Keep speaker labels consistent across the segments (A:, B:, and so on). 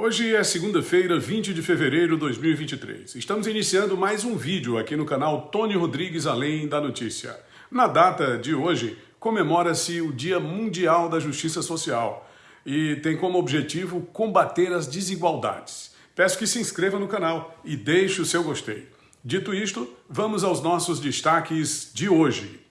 A: Hoje é segunda-feira, 20 de fevereiro de 2023. Estamos iniciando mais um vídeo aqui no canal Tony Rodrigues Além da Notícia. Na data de hoje, comemora-se o Dia Mundial da Justiça Social e tem como objetivo combater as desigualdades. Peço que se inscreva no canal e deixe o seu gostei. Dito isto, vamos aos nossos destaques de hoje.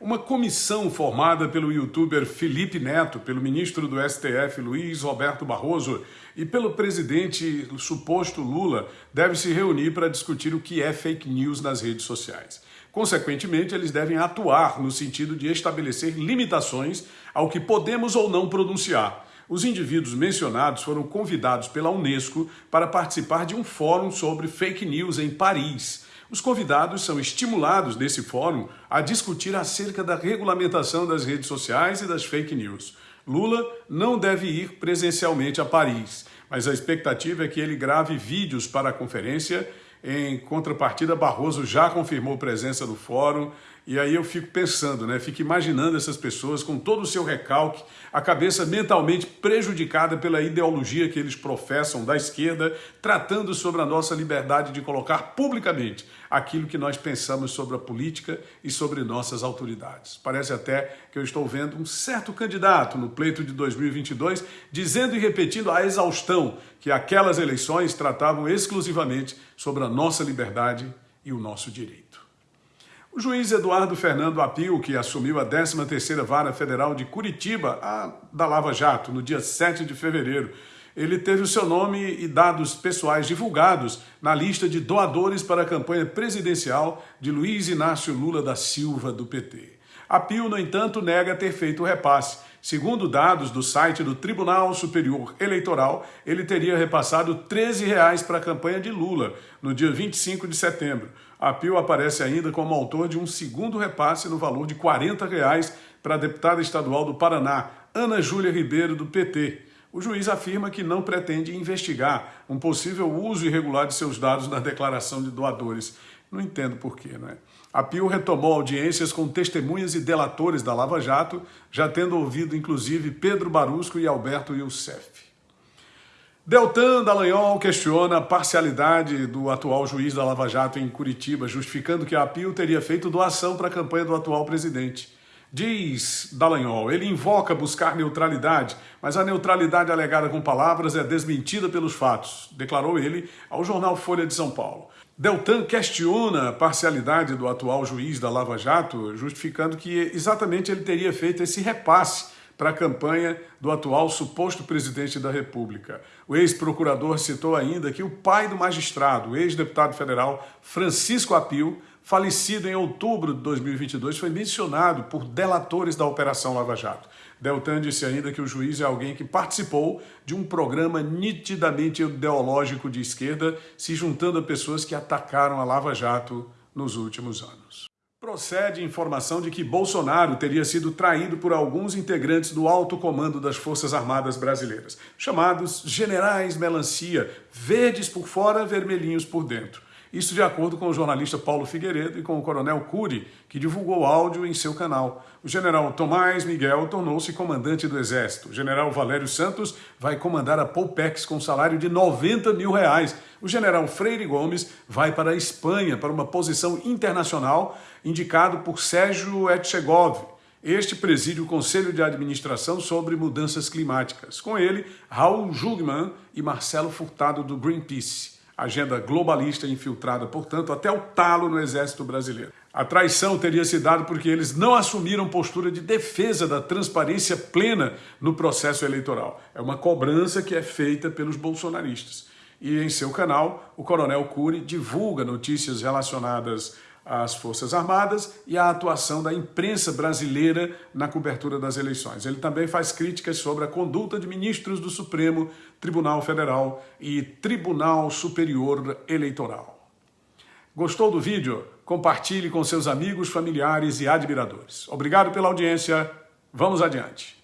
A: Uma comissão formada pelo youtuber Felipe Neto, pelo ministro do STF Luiz Roberto Barroso e pelo presidente suposto Lula deve se reunir para discutir o que é fake news nas redes sociais. Consequentemente, eles devem atuar no sentido de estabelecer limitações ao que podemos ou não pronunciar. Os indivíduos mencionados foram convidados pela Unesco para participar de um fórum sobre fake news em Paris. Os convidados são estimulados nesse fórum a discutir acerca da regulamentação das redes sociais e das fake news. Lula não deve ir presencialmente a Paris, mas a expectativa é que ele grave vídeos para a conferência. Em contrapartida, Barroso já confirmou presença no fórum e aí eu fico pensando, né? Fico imaginando essas pessoas com todo o seu recalque, a cabeça mentalmente prejudicada pela ideologia que eles professam da esquerda, tratando sobre a nossa liberdade de colocar publicamente aquilo que nós pensamos sobre a política e sobre nossas autoridades. Parece até que eu estou vendo um certo candidato no pleito de 2022 dizendo e repetindo a exaustão que aquelas eleições tratavam exclusivamente sobre a nossa liberdade e o nosso direito. O juiz Eduardo Fernando Apio, que assumiu a 13ª Vara Federal de Curitiba, a da Lava Jato, no dia 7 de fevereiro, ele teve o seu nome e dados pessoais divulgados na lista de doadores para a campanha presidencial de Luiz Inácio Lula da Silva, do PT. Apio, no entanto, nega ter feito o repasse. Segundo dados do site do Tribunal Superior Eleitoral, ele teria repassado 13 reais para a campanha de Lula, no dia 25 de setembro. A Pio aparece ainda como autor de um segundo repasse no valor de 40 reais para a deputada estadual do Paraná, Ana Júlia Ribeiro, do PT. O juiz afirma que não pretende investigar um possível uso irregular de seus dados na declaração de doadores. Não entendo por quê, não é? A Pio retomou audiências com testemunhas e delatores da Lava Jato, já tendo ouvido inclusive Pedro Barusco e Alberto Youssef. Deltan Dallagnol questiona a parcialidade do atual juiz da Lava Jato em Curitiba, justificando que a Pio teria feito doação para a campanha do atual presidente. Diz Dallagnol, ele invoca buscar neutralidade, mas a neutralidade alegada com palavras é desmentida pelos fatos, declarou ele ao jornal Folha de São Paulo. Deltan questiona a parcialidade do atual juiz da Lava Jato, justificando que exatamente ele teria feito esse repasse para a campanha do atual suposto presidente da República. O ex-procurador citou ainda que o pai do magistrado, o ex-deputado federal Francisco Apio, falecido em outubro de 2022, foi mencionado por delatores da Operação Lava Jato. Deltan disse ainda que o juiz é alguém que participou de um programa nitidamente ideológico de esquerda, se juntando a pessoas que atacaram a Lava Jato nos últimos anos. Procede informação de que Bolsonaro teria sido traído por alguns integrantes do alto comando das Forças Armadas Brasileiras, chamados generais melancia, verdes por fora, vermelhinhos por dentro. Isso de acordo com o jornalista Paulo Figueiredo e com o coronel Cury, que divulgou áudio em seu canal. O general Tomás Miguel tornou-se comandante do Exército. O general Valério Santos vai comandar a Polpex com salário de 90 mil reais. O general Freire Gomes vai para a Espanha para uma posição internacional indicado por Sérgio Etchegov. Este preside o Conselho de Administração sobre Mudanças Climáticas. Com ele, Raul Jugman e Marcelo Furtado do Greenpeace agenda globalista infiltrada, portanto, até o talo no exército brasileiro. A traição teria se dado porque eles não assumiram postura de defesa da transparência plena no processo eleitoral. É uma cobrança que é feita pelos bolsonaristas. E em seu canal, o Coronel Cury divulga notícias relacionadas às Forças Armadas e à atuação da imprensa brasileira na cobertura das eleições. Ele também faz críticas sobre a conduta de ministros do Supremo Tribunal Federal e Tribunal Superior Eleitoral. Gostou do vídeo? Compartilhe com seus amigos, familiares e admiradores. Obrigado pela audiência. Vamos adiante.